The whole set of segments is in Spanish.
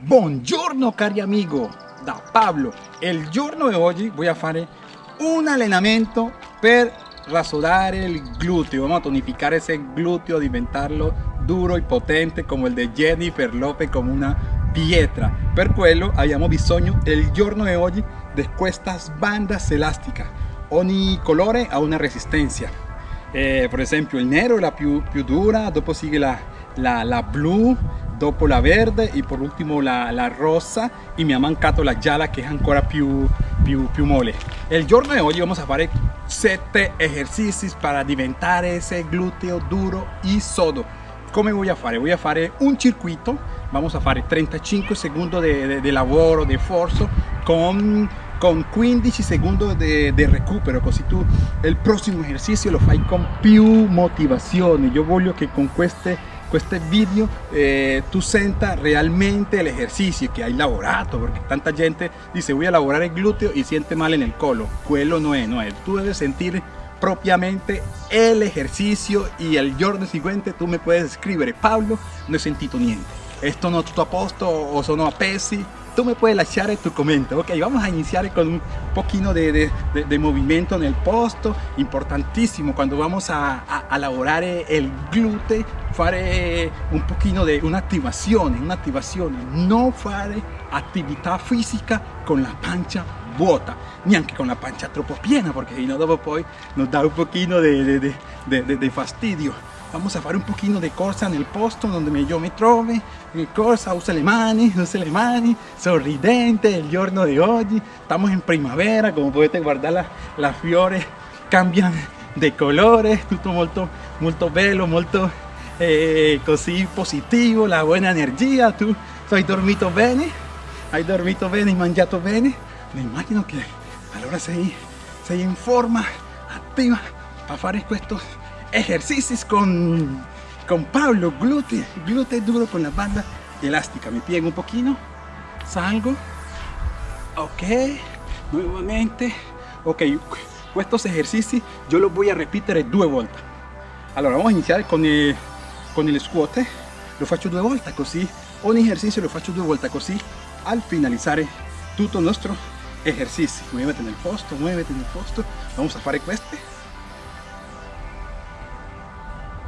Buongiorno cari amigo, da Pablo. Il giorno di oggi voy a fare un allenamento per rasodare il gluteo. Vamos a tonificar ese glúteo, diventarlo duro y potente como el de Jennifer Lopez, como una pietra. Per quello abbiamo bisogno il giorno di oggi di queste bandas elásticas. Ogni colore ha una resistencia. Eh, per esempio il nero è la più, più dura, dopo sigue la, la, la blu, dopo la verde e per ultimo la, la, rosa e mi ha mancato la gialla che è ancora più, più, più mole. Il giorno di oggi vamos a fare 7 esercizi per diventare ese gluteo duro e sodo. Come voy a fare? Voy a fare un circuito, vamos a fare 35 secondi di lavoro, di forzo con con 15 secondi di recupero così tu il prossimo esercizio lo fai con più motivazione io voglio che con queste questi video eh, tu senta realmente l'esercizio che hai lavorato perché tanta gente dice voy a lavorare il gluteo e siente male nel collo quello no è, no è tu debes sentir propiamente el ejercicio y el giorno seguente tú me puedes escribir Pablo no he sentido niente esto no tutto a posto o sono a pesi tú me puedes lasciare tu comentario. Ok, vamos a iniciar con un poquito de, de, de, de movimiento en el posto. Importantísimo cuando vamos a, a, a elaborar el glúteo, fare un poquito de una activación, una activación. No fare actividad física con la pancha vuota, neanche con la pancia troppo piena, porque si no dopo poi nos da un poquito de, de fastidio. Vamos a fare un pochino di corsa nel posto dove io mi trovo, corsa, usa le mani, usa le mani, sorridente il giorno di oggi, stiamo in primavera, come potete guardare la fiore cambiano di colore, tutto molto, molto bello, molto eh, così positivo, la buona energia, tu hai dormito bene, hai dormito bene, hai mangiato bene, mi immagino che allora sei, sei in forma attiva a fare questo ejercicios con, con Pablo, glúteo, glúteo duro con la banda elástica. Me piego un poquito, salgo, ok, nuevamente, ok, estos ejercicios yo los voy a repetir dos vueltas. Allora, vamos a iniciar con el, con el squat, lo faccio due volte così, ogni ejercicio lo faccio due volte così, al finalizare tutto il nostro ejercicio. Muévete en el posto, muévete en el posto, vamos a fare queste.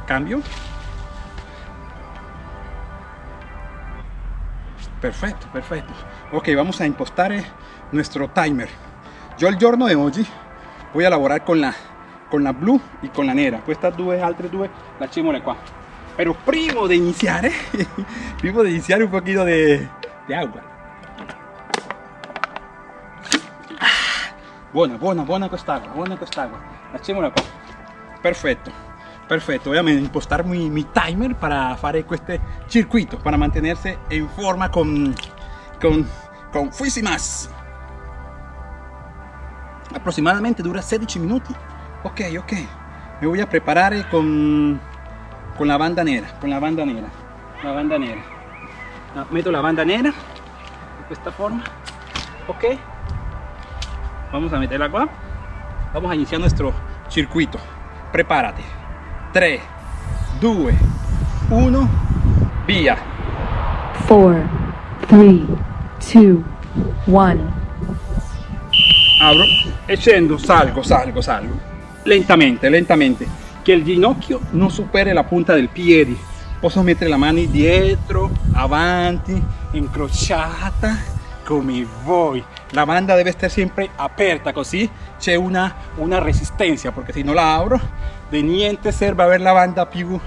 Cambio. Perfecto perfecto. Ok vamos a impostar nuestro timer. Yo el giorno de hoy voy a elaborar con la con la blu y con la nera estas due altre due lasciamole qua pero primo de iniciar primo de iniciar un poquito de, de agua. Buona buona buona quest'acqua buona quest'acqua lasciamola qua perfetto perfecto voy a impostar mi, timer para hacer este circuito para mantenerse en forma con con con aproximadamente dura 16 minutos. Ok ok. Me voy a preparar con con la banda negra con la banda negra la banda negra. Meto la banda negra de esta forma. Ok. Vamos a meterla acá. Vamos a iniciar nuestro circuito. Prepárate 3, 2, 1, via. 4, 3, 2, 1. Apro e scendo, salgo, salgo, salgo. Lentamente, lentamente. Che il ginocchio non superi la punta del piede. Posso mettere la mano dietro, avanti, incrociata, come vuoi. La banda deve essere sempre aperta così c'è una, una resistencia, perché se non la apro de niente serve avere la banda più,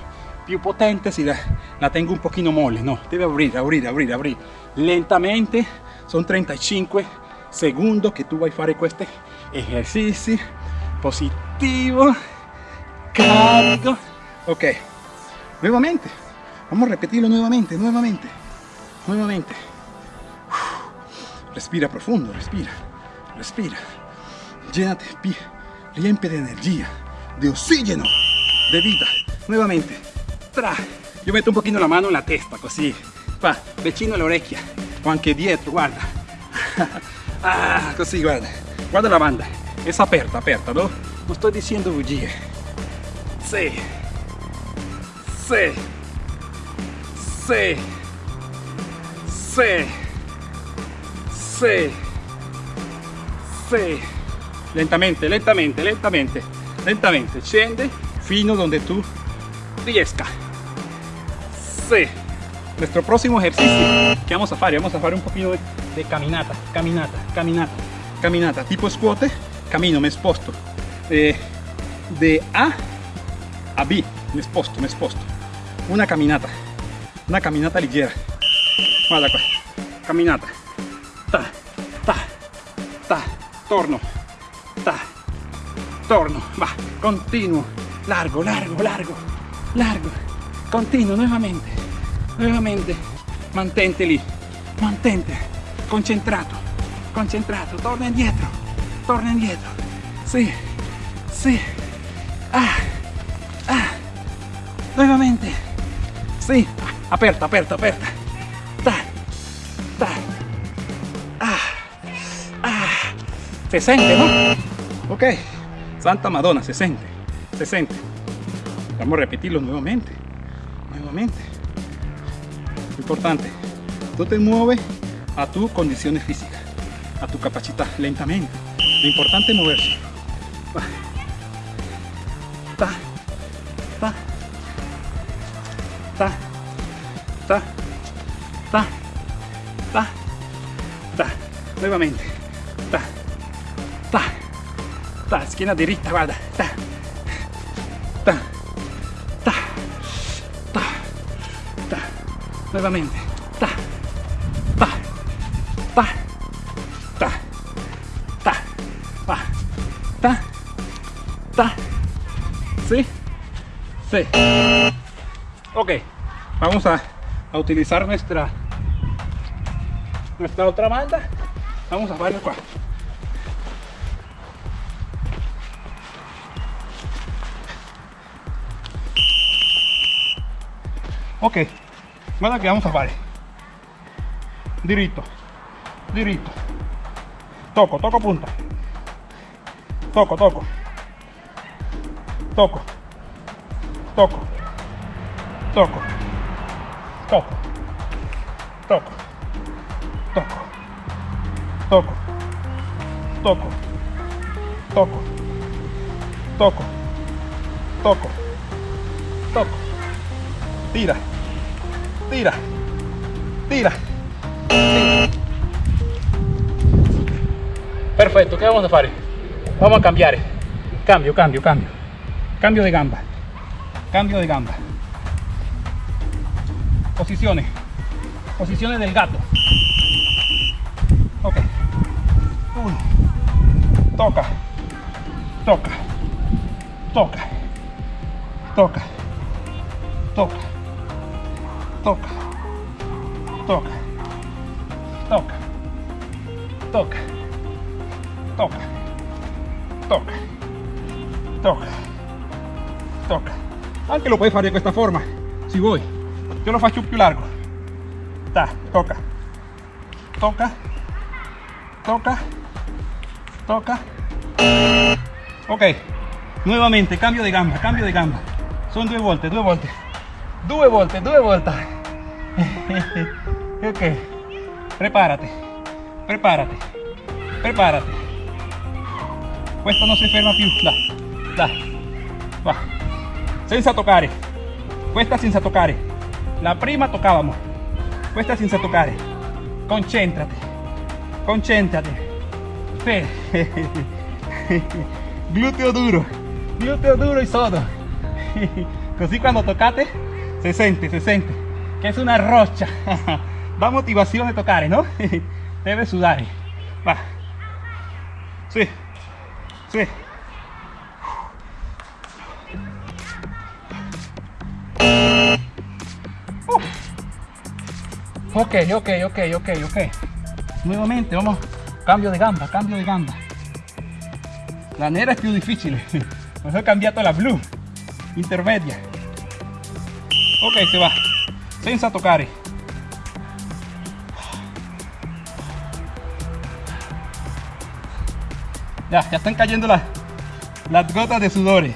più potente si la, la, tengo un pochino mole no deve aprire aprire aprire aprire lentamente sono 35 secondi che tu vai a fare questi esercizi positivo carico ok nuevamente vamos a repetirlo nuevamente nuevamente nuevamente. Respira profundo respira respira. Llénate riempie de energía de oxígeno, de vida. Nuevamente, tra. Yo meto un poquito la mano en la testa, così, va, vicino oreja o anche dietro, guarda. ah, così, guarda. Guarda la banda, es aperta, aperta, ¿no? No estoy diciendo bugie. Sí. Sí. Sí. sì, sì, sì. Lentamente, lentamente, lentamente, lentamente. Scende fino donde tú riesca. Sí. Nuestro próximo ejercicio que vamos a hacer, vamos a hacer un poquito de, caminata, caminata, caminata, caminata, tipo squat, camino, me sposto. Eh, de A a B, me sposto, me sposto. Una caminata, una caminata ligera. Guarda caminata. Ta, ta, ta, torno, torno, va, continuo, largo, largo, largo, largo, continuo, nuevamente, nuevamente, mantente lì, mantente, concentrato, concentrato, torna indietro, torna indietro, sì, sì, ah, ah, nuevamente, sì, aperta, aperta, aperta, ta, ta, ah, ah, se siente, ¿no? Ok, Santa Madonna, se siente, se siente. Vamos a repetirlo nuevamente, nuevamente. Importante, tú te mueves a tu condiciones físicas, a tu capacidad, lentamente. Lo importante es moverse. Ta, ta, ta, ta, ta, ta, ta. Nuevamente. Ta. Esquina derecha, guarda. Ta, ta, ta, ta, ta. Nuevamente. Ta, ta, ta, ta, ta, va, ta, ta. ¿Sí? Sí. Ok, vamos a, a utilizar nuestra nuestra otra banda. Vamos a hacerlo acá. Ok, guarda que vamos a fare. Diritto, diritto. Toco, toco punta. Toco, toco. Toco. Toco. Toco. Toco. Toco. Toco. Toco. Toco. Toco. Toco. Toco. Toco. Tira. Tira. Tira. Perfecto, ¿qué vamos a hacer? Vamos a cambiar. Cambio, cambio, cambio. Cambio de gamba. Cambio de gamba. Posiciones. Posiciones del gato. Ok. Uno. Toca. Toca. Toca. Toca. Toca toca, toca, toca, toca, toca, toca, toca, toca. Anche lo puoi fare in questa forma, si vuoi. Io lo faccio più largo. Ta, toca, toca, toca, toca. Ok, nuevamente, cambio de gamba, cambio de gamba. Son dos vueltas, dos vueltas. Due volte, due volte. ok. Prepárate. Prepárate. Prepárate. Questo non si ferma più. Da. Da. Va. Senza toccare. Questa senza toccare. La prima toccavamo. Questa senza toccare. Concentrate. Concentrate. Sì. Gluteo duro. Gluteo duro y sodo. Così quando toccate se sente, se sente. Che è una roccia. Da motivazione toccare, no? Deve sudare. Va. Sì. Sì. Uh. Ok, ok, ok, ok, ok. Nuevamente, vamos. Cambio de gamba, cambio de gamba. La nera è più difficile. Mejor cambiato la blu. Intermedia. Ok, se va. Senza toccare. Ya, ya están cayendo las, las gotas de sudores.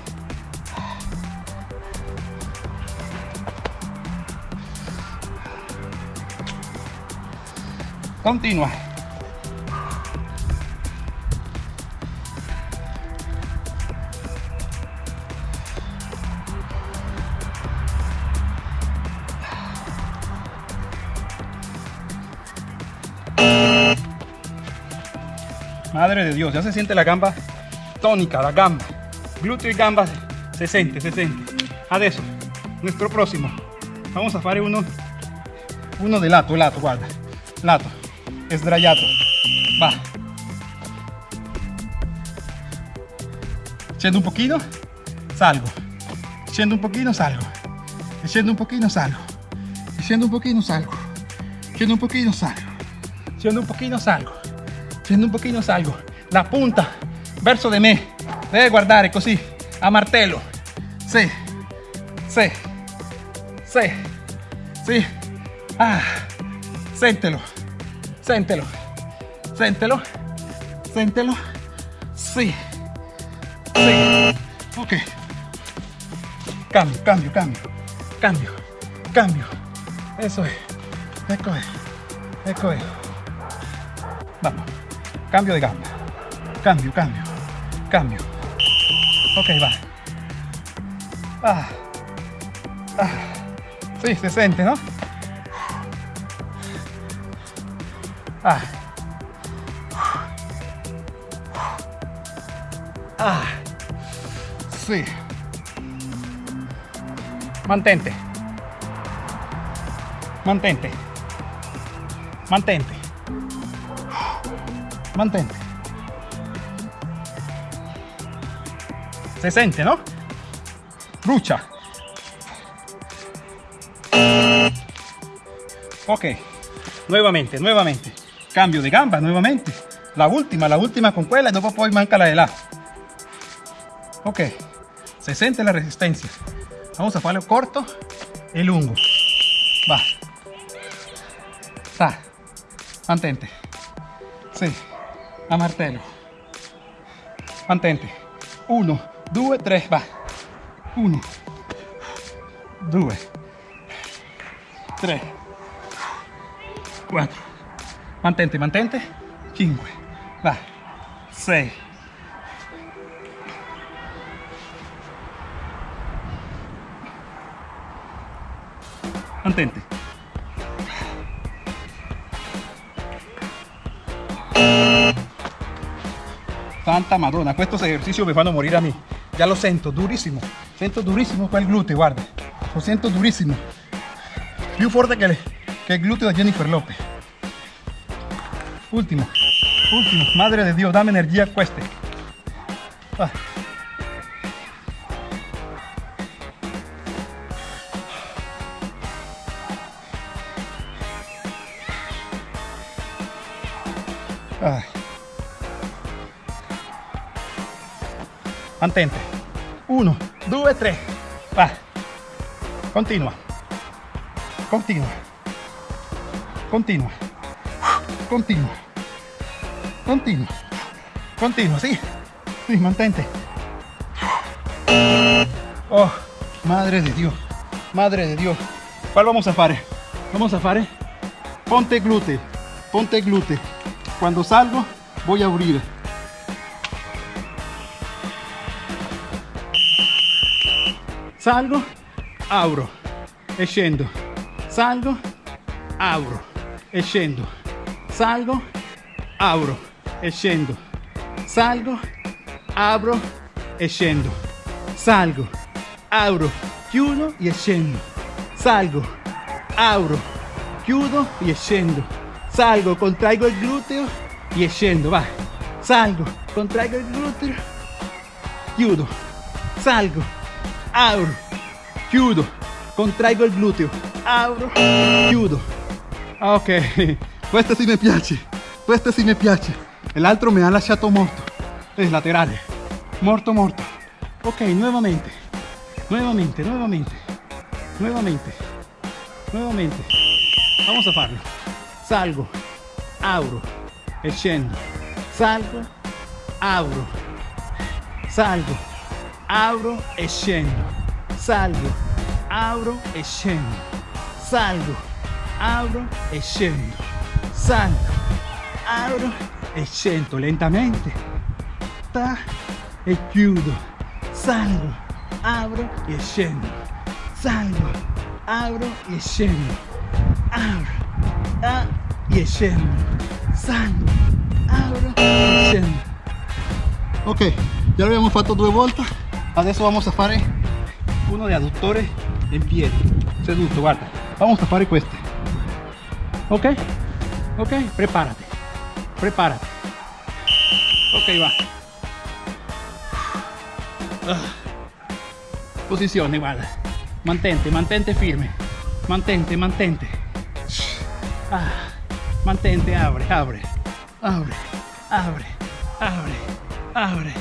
continua. Madre de Dios, ya se siente la gamba tónica, la gamba. Glúteo y gamba se siente, se siente. Adesso, nuestro próximo. Vamos a hacer uno, uno de lato, lato, guarda. Lato, sdraiato. Va. Scendo un pochino, salgo. Scendo un pochino, salgo. Scendo un pochino, salgo. Scendo un pochino, salgo. Scendo un pochino, salgo. Scendo un pochino, salgo. Scendo un pochino, salgo. La punta verso di me deve guardare così a martello. Sì, sì, sì, sì. Ah, sentelo, sentelo, sentelo, sentelo. Sì, sì. Ok. Cambio, cambio, cambio, cambio, cambio. Eso es. Ecco es. Ecco es. Vamos. Cambio de gamba. Cambio, cambio, cambio. Ok, va. Ah. Ah. Sí, se siente, ¿no? Ah. Ah. Sí. Mantente. Mantente. Mantente. Mantente. Se siente, ¿no? Brucia. Ok. Nuevamente, nuevamente. Cambio de gamba, nuevamente. La última, la última con quella y después poi manca la de la. Ok. Se siente la resistencia. Vamos a hacerlo corto y lungo. Va. Sta. Mantente. Sì. A martello. Mantente. 1, 2, 3, va. 1, 2, 3, 4. Mantente, mantente. 5, va. 6. Mantente. Santa Madonna, estos ejercicios me van a morir a mí. Ya lo siento, durísimo. Siento durísimo con el glúteo, guarda. Lo siento durísimo. Più fuerte que el, que glúteo de Jennifer López. Último, último. Madre de Dios, dame energía cueste. Va. Mantente. 1, 2, 3. Va. Continua. Continua. Continua. Continua. Continua. Continua, sí. Sí, mantente. Oh, madre de Dios. Madre de Dios. ¿Cuál vamos a hacer? Vamos a hacer ponte glúteo. Ponte glúteo. Cuando salgo, voy a abrir. Salgo, abro e scendo. Salgo, abro e scendo. Salgo, abro e scendo. Salgo, apro e. Salgo, apro, chiudo e scendo. Salgo, apro, chiudo e scendo. Salgo, contraigo il gluteo e scendo, va. Salgo, contraigo il gluteo, chiudo. Salgo, apro, chiudo. Contraigo il gluteo, apro, chiudo. Ah, Ok, questo sì mi piace, questo sì mi piace. L'altro mi ha lasciato morto, es laterale, morto morto. Ok, nuevamente, nuevamente, nuevamente, nuevamente, nuevamente. Vamos a farlo. Salgo, apro e scendo. Salgo, apro, salgo, apro e scendo. Salgo, apro e scendo. Salgo, apro e scendo. Salgo, apro e scendo lentamente. Ta, e chiudo. Salgo, apro e scendo. Salgo, apro e scendo. Apro, ah, e scendo. Salgo, apro e scendo. Ok, ya lo abbiamo fatto due volte. Adesso vamos a fare uno de adduttore in piedi. Seduto, guarda. Vamos a fare queste. Ok? Ok, prepárate. Prepárate. Ok, va. Ah. Posizione, guarda. Mantente, mantente firme. Mantente, mantente. Ah. Mantente, abre, abre. Abre, abre, abre, abre,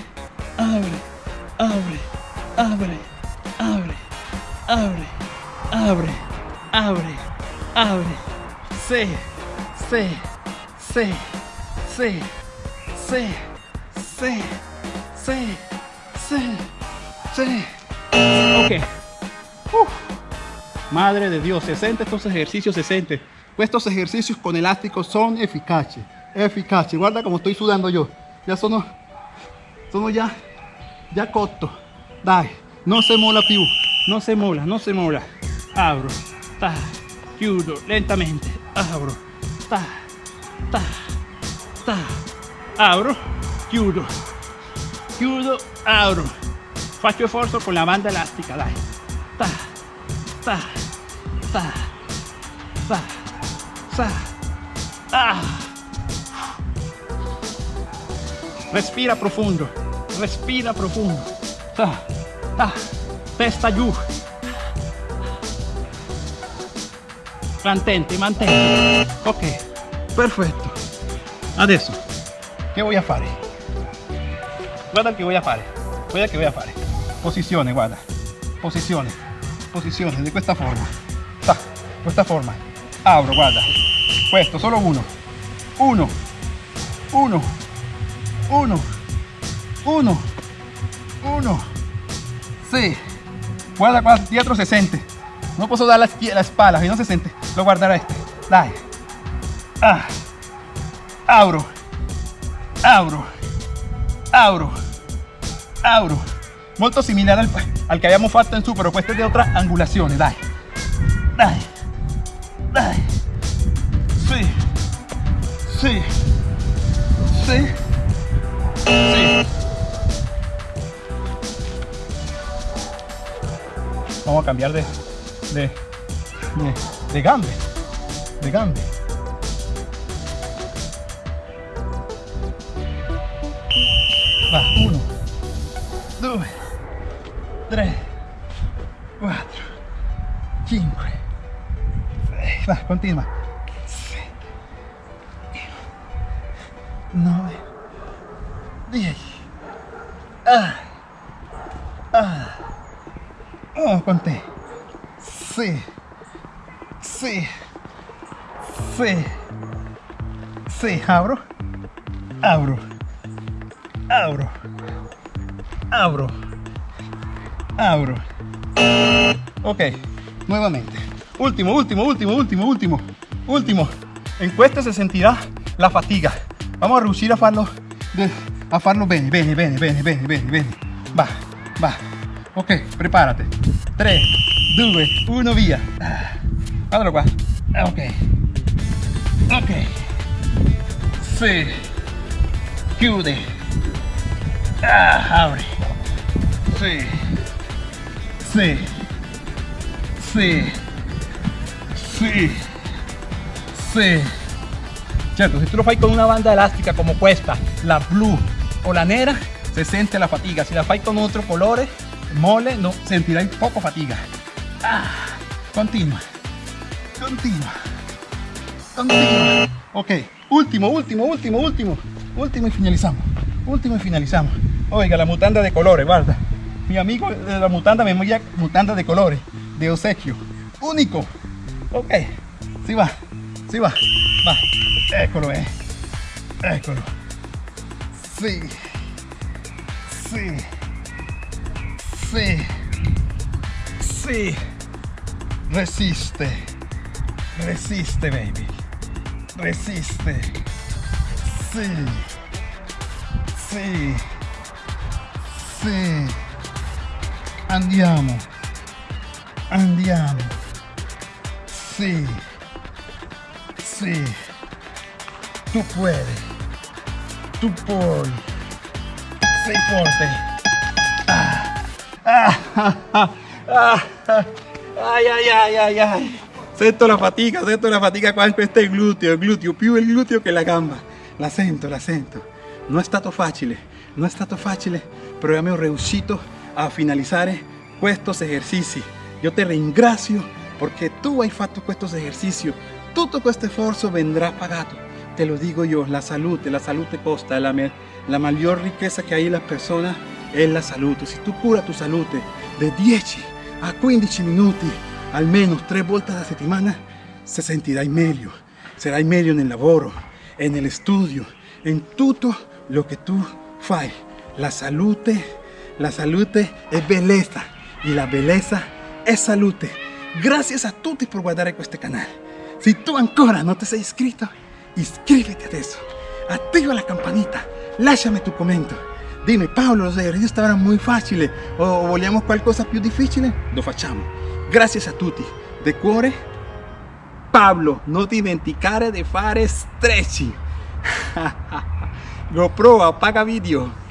abre, abre, abre, abre, abre, abre, abre, abre. Sí, sí, sí, sí, sí, sí, sí, sí, sí. Ok. Uf. Madre de Dios, 60 estos ejercicios, 60. Estos ejercicios con elásticos son eficaces. Eficaces. Guarda como estoy sudando yo. Ya sono, sono ya, ya cotto. Dai, no se mola più. No se mola, no se mola. Abro, ta, chiudo lentamente. Abro, ta, ta, ta. Abro, chiudo. Chiudo, apro. Faccio sforzo con la banda elastica, dai. Ta, ta, ta, ta, ta. Ah. Respira profundo, respira profundo. Ta, ta. Testa giù. Mantente, mantente. Ok, perfetto. Adesso, che voy a fare? Guarda che voy a fare. Guarda che voy a fare. Posizione, guarda. Posizione. Posizione, di questa forma. Ta, questa forma. Apro, guarda. Questo, solo uno. Uno. Uno. Uno. 1, 1, sí, guarda 4, 60, no puedo dar la, la espalda, si no se siente, lo guardará este, dai, ah, abro, abro, abro, abro, molto similar al, al que habíamos fatto en su, pero este es de otras angulaciones, dai, dai, dai, sí, sí, sí, sí. Vamos a cambiar de, de, de, de gambe. De gambe. Va, uno, due, tre, quattro, cinque. sei. Va, continua. Nove, Sì, apro. Apro. Apro. Apro. Apro. Ok, nuevamente. Último, último, último, último, último. Último. En questa se sentirà la fatiga. Vamos a riuscire a farlo, a farlo bene, bene, bene, bene, bene, bene, bene. Va, va. Ok, prepárate. 3, 2, 1, via. Guardalo qua. Ok. Ok. Sí. Jude. Ah, abre. Sí. Sí. Sí. Sí. Sí. Cierto, si tú lo fai con una banda elástica como cuesta, la blue o la negra, se siente la fatiga. Si la fai con otros colores, mole, no, sentirás poco fatiga. Ah, continua. Continua. Continua. Ok último, último, último, último. Último y finalizamos. Último y finalizamos. Oiga, la mutanda de colores, guarda. Mi amigo de la mutanda me envía mutanda de colores, de obsequio. Único. Ok, sí va, sí va, va. Eccolo, eh. Eccolo. Sí. Sí. Sí. Sí. Resiste. Resiste, baby. Resiste. Sì. Sì. Sì. Andiamo. Andiamo. Sì. Sì. Tu puedes. Tu puoi. Sei forte. Ah. Ah, ah, ah, ah, ah. Ay, ay, ay, ay, ay. Sento la fatica, sento la fatica qua in questo gluteo, il gluteo, più il gluteo che la gamba. La sento, la sento. Non è stato facile, non è stato facile, però abbiamo riuscito a finalizzare questi esercizi. Io ti ringrazio perché tu hai fatto questo esercizio. Tutto questo sforzo vendrà pagato. Te lo digo yo, la salute, la salute costa, la, la mayor riqueza que hay en la persona es la salute. Si tu cura tu salute de 10 a 15 minuti, almeno tre volte alla settimana, se sentirai meglio. Sarai meglio nel lavoro, en el studio, en tutto lo che tu fai. La salute, la salute è bellezza e la bellezza è salute. Gracias a tutti per guardare questo canale. Si tu ancora non ti sei iscritto, iscriviti adesso. Attiva la campanita, lasciami tu commento. Dimmi Paolo, los ejercicios estaban muy fáciles o vogliamo qualcosa più difficile? Lo facciamo. Grazie a tutti. De cuore, Pablo, non dimenticare di fare stretching. GoPro, apaga video.